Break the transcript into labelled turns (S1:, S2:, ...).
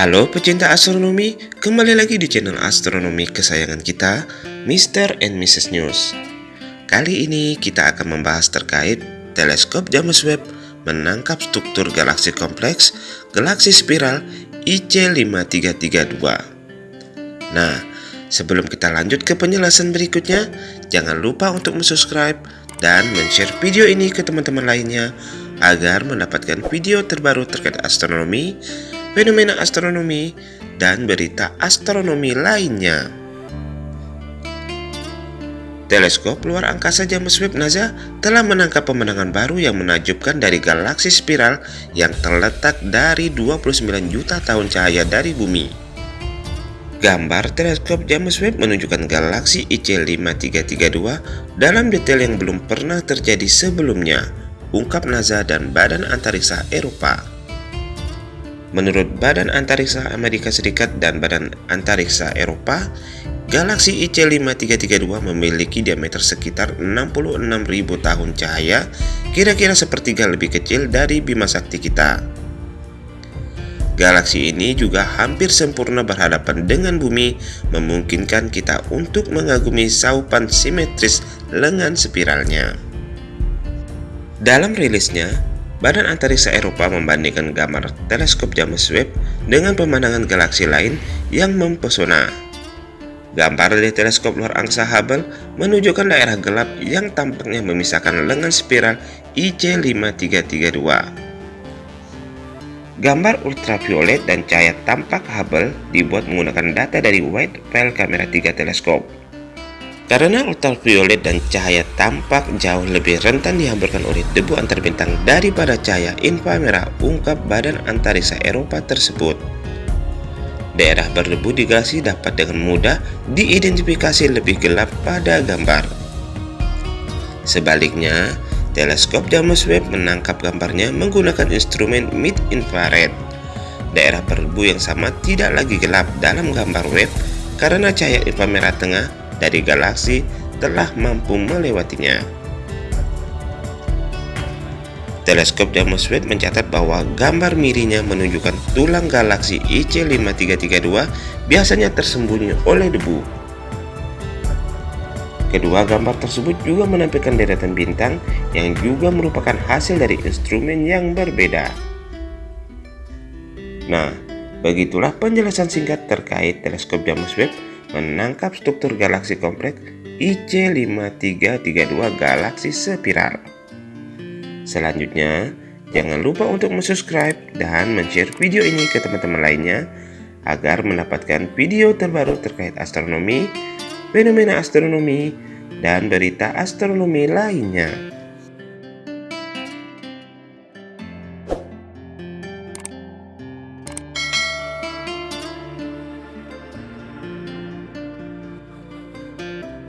S1: Halo pecinta astronomi, kembali lagi di channel astronomi kesayangan kita, Mr. and Mrs. News. Kali ini kita akan membahas terkait teleskop James Webb menangkap struktur galaksi kompleks, galaksi spiral IC5332. Nah, sebelum kita lanjut ke penjelasan berikutnya, jangan lupa untuk subscribe dan share video ini ke teman-teman lainnya agar mendapatkan video terbaru terkait astronomi, fenomena astronomi, dan berita astronomi lainnya. Teleskop luar angkasa James Webb NASA telah menangkap pemandangan baru yang menakjubkan dari galaksi spiral yang terletak dari 29 juta tahun cahaya dari bumi. Gambar teleskop James Webb menunjukkan galaksi IC5332 dalam detail yang belum pernah terjadi sebelumnya, ungkap NASA dan Badan Antariksa Eropa. Menurut Badan Antariksa Amerika Serikat dan Badan Antariksa Eropa, galaksi IC5332 memiliki diameter sekitar 66.000 tahun cahaya, kira-kira sepertiga lebih kecil dari Bima Sakti kita. Galaksi ini juga hampir sempurna berhadapan dengan bumi, memungkinkan kita untuk mengagumi saupan simetris lengan spiralnya. Dalam rilisnya, Badan Antariksa Eropa membandingkan gambar teleskop James Webb dengan pemandangan galaksi lain yang mempesona. Gambar dari teleskop luar angkasa Hubble menunjukkan daerah gelap yang tampaknya memisahkan lengan spiral IC5332. Gambar ultraviolet dan cahaya tampak Hubble dibuat menggunakan data dari wide field kamera 3 teleskop. Karena ultraviolet dan cahaya tampak jauh lebih rentan dihamburkan oleh debu antar bintang daripada cahaya inframerah ungkap Badan Antariksa Eropa tersebut. Daerah berdebu di galaksi dapat dengan mudah diidentifikasi lebih gelap pada gambar. Sebaliknya, teleskop James Webb menangkap gambarnya menggunakan instrumen mid infrared. Daerah berdebu yang sama tidak lagi gelap dalam gambar web karena cahaya inframerah tengah dari galaksi telah mampu melewatinya. Teleskop James Webb mencatat bahwa gambar mirinya menunjukkan tulang galaksi IC5332 biasanya tersembunyi oleh debu. Kedua gambar tersebut juga menampilkan deretan bintang yang juga merupakan hasil dari instrumen yang berbeda. Nah, begitulah penjelasan singkat terkait teleskop James Webb menangkap struktur galaksi kompleks IC5332 galaksi spiral. Selanjutnya, jangan lupa untuk subscribe dan share video ini ke teman-teman lainnya agar mendapatkan video terbaru terkait astronomi, fenomena astronomi, dan berita astronomi lainnya.